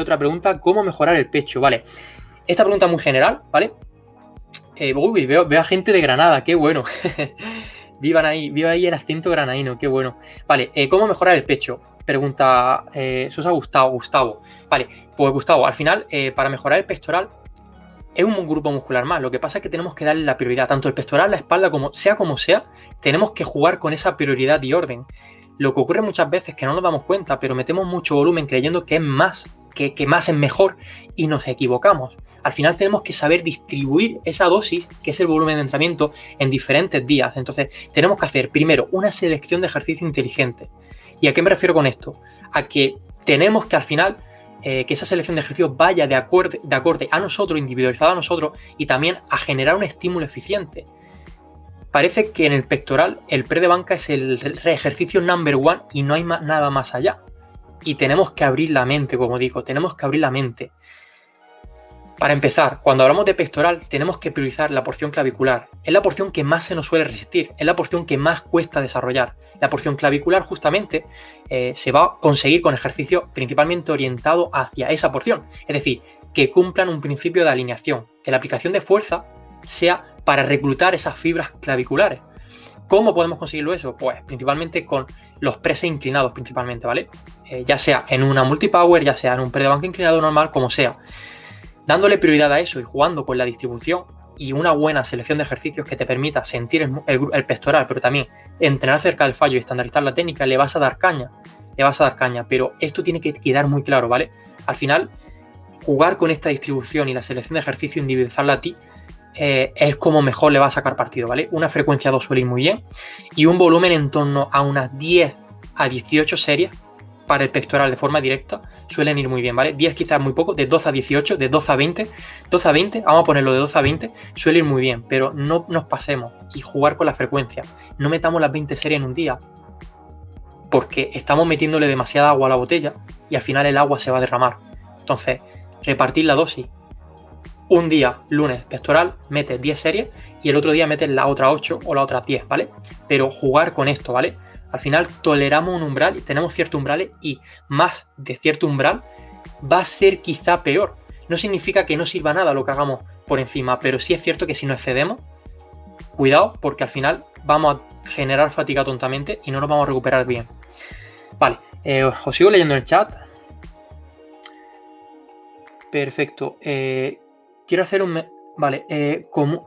veo otra pregunta, ¿cómo mejorar el pecho? Vale, esta pregunta muy general, ¿vale? Eh, uy, veo, a gente de Granada, qué bueno. Vivan ahí, viva ahí el acento granaíno, qué bueno. Vale, eh, ¿cómo mejorar el pecho? Pregunta eh, Gustavo, Gustavo. Vale, pues Gustavo, al final, eh, para mejorar el pectoral, es un grupo muscular más. Lo que pasa es que tenemos que darle la prioridad, tanto el pectoral, la espalda, como sea como sea, tenemos que jugar con esa prioridad y orden. Lo que ocurre muchas veces es que no nos damos cuenta, pero metemos mucho volumen creyendo que es más, que, que más es mejor y nos equivocamos. Al final tenemos que saber distribuir esa dosis, que es el volumen de entrenamiento, en diferentes días. Entonces, tenemos que hacer primero una selección de ejercicio inteligente. ¿Y a qué me refiero con esto? A que tenemos que al final eh, que esa selección de ejercicios vaya de acorde, de acorde a nosotros, individualizada a nosotros, y también a generar un estímulo eficiente. Parece que en el pectoral el pre de banca es el ejercicio number one y no hay nada más allá. Y tenemos que abrir la mente, como digo, tenemos que abrir la mente. Para empezar, cuando hablamos de pectoral tenemos que priorizar la porción clavicular. Es la porción que más se nos suele resistir, es la porción que más cuesta desarrollar. La porción clavicular justamente eh, se va a conseguir con ejercicios principalmente orientados hacia esa porción. Es decir, que cumplan un principio de alineación, que la aplicación de fuerza sea para reclutar esas fibras claviculares. ¿Cómo podemos conseguirlo eso? Pues principalmente con los preses inclinados principalmente, ¿vale? Eh, ya sea en una multipower, ya sea en un pre inclinado normal, como sea. Dándole prioridad a eso y jugando con la distribución y una buena selección de ejercicios que te permita sentir el, pectoral, pero también entrenar cerca del fallo y estandarizar la técnica, le vas a dar caña. Le vas a dar caña, pero esto tiene que quedar muy claro, ¿vale? Al final, jugar con esta distribución y la selección de ejercicio, individualizarla a ti, eh, es como mejor le va a sacar partido, ¿vale? Una frecuencia 2 suele ir muy bien y un volumen en torno a unas 10 a 18 series para el pectoral de forma directa suelen ir muy bien, ¿vale? 10 quizás muy poco, de 12 a 18, de 12 a 20, 12 a 20, vamos a ponerlo de 12 a 20, suele ir muy bien, pero no nos pasemos y jugar con la frecuencia. No metamos las 20 series en un día, porque estamos metiéndole demasiada agua a la botella y al final el agua se va a derramar. Entonces, repartir la dosis. Un día, lunes, pectoral, metes 10 series y el otro día metes la otra 8 o la otra 10, ¿vale? Pero jugar con esto, ¿vale? Al final toleramos un umbral y tenemos ciertos umbrales y más de cierto umbral va a ser quizá peor. No significa que no sirva nada lo que hagamos por encima, pero sí es cierto que si nos excedemos, cuidado porque al final vamos a generar fatiga tontamente y no nos vamos a recuperar bien. Vale, eh, os sigo leyendo en el chat. Perfecto. Eh, quiero hacer un... Vale, eh, con,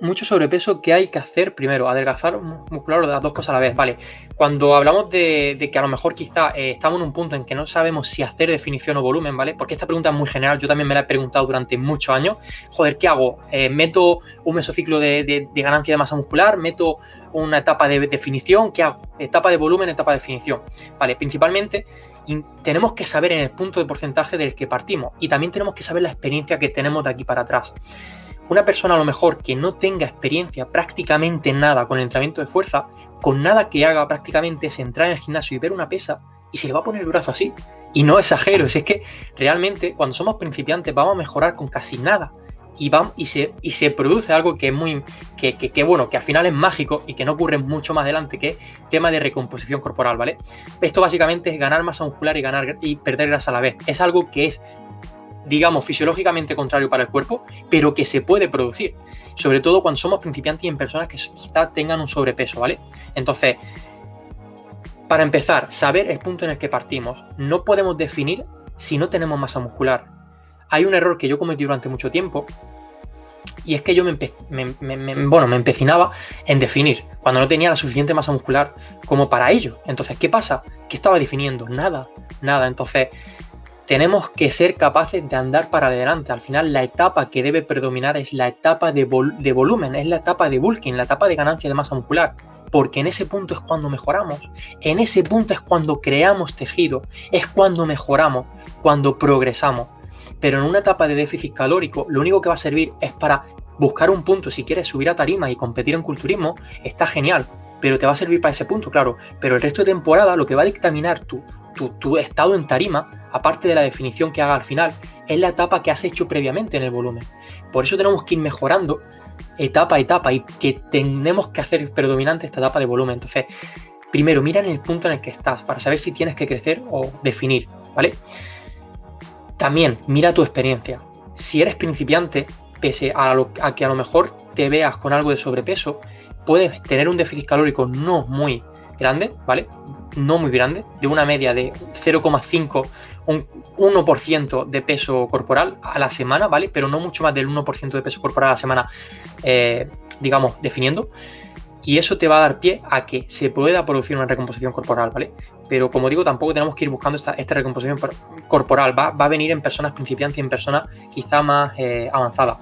mucho sobrepeso, ¿qué hay que hacer? Primero, adelgazar muscular o las dos cosas a la vez. Vale, cuando hablamos de, que a lo mejor quizá eh, estamos en un punto en que no sabemos si hacer definición o volumen, ¿vale? Porque esta pregunta es muy general, yo también me la he preguntado durante muchos años. Joder, ¿qué hago? Eh, ¿Meto un mesociclo de, de, ganancia de masa muscular? ¿Meto una etapa de definición? ¿Qué hago? Etapa de volumen, etapa de definición. Vale, principalmente tenemos que saber en el punto de porcentaje del que partimos y también tenemos que saber la experiencia que tenemos de aquí para atrás. Una persona a lo mejor que no tenga experiencia prácticamente nada con el entrenamiento de fuerza, con nada que haga prácticamente es entrar en el gimnasio y ver una pesa y se le va a poner el brazo así. Y no exagero, es que realmente cuando somos principiantes vamos a mejorar con casi nada. Y, se produce algo que es muy, que, que, bueno, que al final es mágico y que no ocurre mucho más adelante, que es tema de recomposición corporal, ¿vale? Esto básicamente es ganar masa muscular y, ganar, y perder grasa a la vez. Es algo que es digamos, fisiológicamente contrario para el cuerpo, pero que se puede producir. Sobre todo cuando somos principiantes y en personas que quizá tengan un sobrepeso, ¿vale? Entonces, para empezar, saber el punto en el que partimos. No podemos definir si no tenemos masa muscular. Hay un error que yo cometí durante mucho tiempo y es que yo me, bueno, me empecinaba en definir cuando no tenía la suficiente masa muscular como para ello. Entonces, ¿qué pasa? ¿Qué estaba definiendo? Nada, nada. Entonces, tenemos que ser capaces de andar para adelante. Al final, la etapa que debe predominar es la etapa de, volumen, es la etapa de bulking, la etapa de ganancia de masa muscular. Porque en ese punto es cuando mejoramos, en ese punto es cuando creamos tejido, es cuando mejoramos, cuando progresamos. Pero en una etapa de déficit calórico, lo único que va a servir es para buscar un punto. Si quieres subir a tarima y competir en culturismo, está genial, pero te va a servir para ese punto, claro. Pero el resto de temporada lo que va a dictaminar tu, tu, estado en tarima, aparte de la definición que haga al final, es la etapa que has hecho previamente en el volumen. Por eso tenemos que ir mejorando etapa a etapa y que tenemos que hacer predominante esta etapa de volumen. Entonces, primero mira en el punto en el que estás para saber si tienes que crecer o definir, ¿vale? También mira tu experiencia. Si eres principiante, pese a, a que a lo mejor te veas con algo de sobrepeso, puedes tener un déficit calórico no muy grande, ¿vale? No muy grande, de una media de 0,5, un 1% de peso corporal a la semana, ¿vale? Pero no mucho más del 1% de peso corporal a la semana, eh, digamos, definiendo. Y eso te va a dar pie a que se pueda producir una recomposición corporal, ¿vale? Pero como digo, tampoco tenemos que ir buscando esta, recomposición corporal. Va, a venir en personas principiantes y en personas quizá más eh, avanzadas.